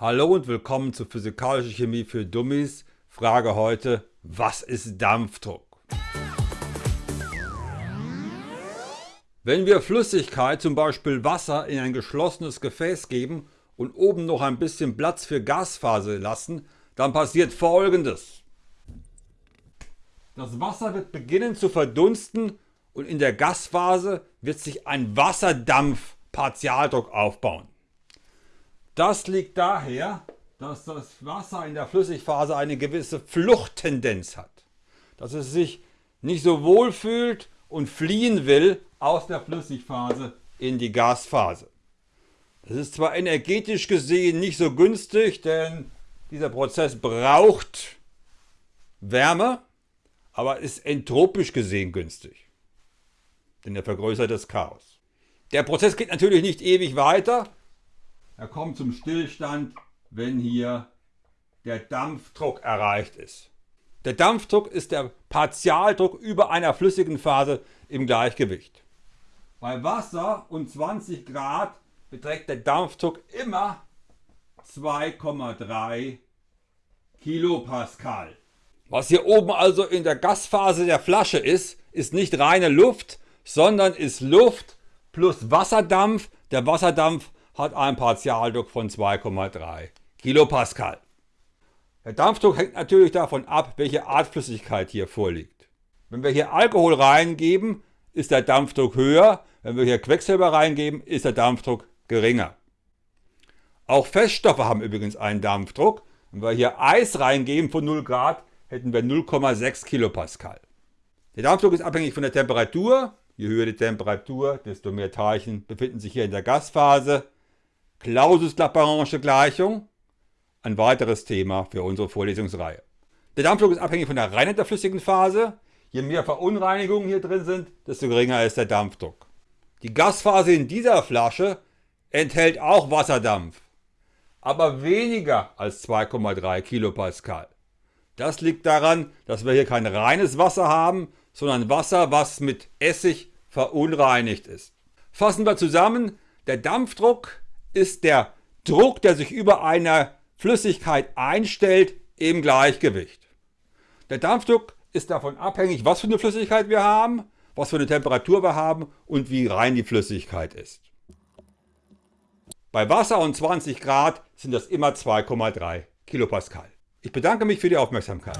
Hallo und willkommen zu Physikalische Chemie für Dummies. Frage heute, was ist Dampfdruck? Wenn wir Flüssigkeit, zum Beispiel Wasser, in ein geschlossenes Gefäß geben und oben noch ein bisschen Platz für Gasphase lassen, dann passiert folgendes. Das Wasser wird beginnen zu verdunsten und in der Gasphase wird sich ein Wasserdampf-Partialdruck aufbauen. Das liegt daher, dass das Wasser in der Flüssigphase eine gewisse Fluchttendenz hat. Dass es sich nicht so wohl fühlt und fliehen will aus der Flüssigphase in die Gasphase. Das ist zwar energetisch gesehen nicht so günstig, denn dieser Prozess braucht Wärme, aber ist entropisch gesehen günstig. Denn er vergrößert das Chaos. Der Prozess geht natürlich nicht ewig weiter, er kommt zum Stillstand, wenn hier der Dampfdruck erreicht ist. Der Dampfdruck ist der Partialdruck über einer flüssigen Phase im Gleichgewicht. Bei Wasser und 20 Grad beträgt der Dampfdruck immer 2,3 Kilopascal. Was hier oben also in der Gasphase der Flasche ist, ist nicht reine Luft, sondern ist Luft plus Wasserdampf. Der Wasserdampf hat einen Partialdruck von 2,3 Kilopascal. Der Dampfdruck hängt natürlich davon ab, welche Art Flüssigkeit hier vorliegt. Wenn wir hier Alkohol reingeben, ist der Dampfdruck höher. Wenn wir hier Quecksilber reingeben, ist der Dampfdruck geringer. Auch Feststoffe haben übrigens einen Dampfdruck. Wenn wir hier Eis reingeben von 0 Grad, hätten wir 0,6 Kilopascal. Der Dampfdruck ist abhängig von der Temperatur. Je höher die Temperatur, desto mehr Teilchen befinden sich hier in der Gasphase. Clausius-Lagrange-Gleichung, ein weiteres Thema für unsere Vorlesungsreihe. Der Dampfdruck ist abhängig von der Reinheit der flüssigen Phase. Je mehr Verunreinigungen hier drin sind, desto geringer ist der Dampfdruck. Die Gasphase in dieser Flasche enthält auch Wasserdampf, aber weniger als 2,3 Kilopascal. Das liegt daran, dass wir hier kein reines Wasser haben, sondern Wasser, was mit Essig verunreinigt ist. Fassen wir zusammen, der Dampfdruck ist der Druck, der sich über einer Flüssigkeit einstellt, im Gleichgewicht. Der Dampfdruck ist davon abhängig, was für eine Flüssigkeit wir haben, was für eine Temperatur wir haben und wie rein die Flüssigkeit ist. Bei Wasser und 20 Grad sind das immer 2,3 Kilopascal. Ich bedanke mich für die Aufmerksamkeit.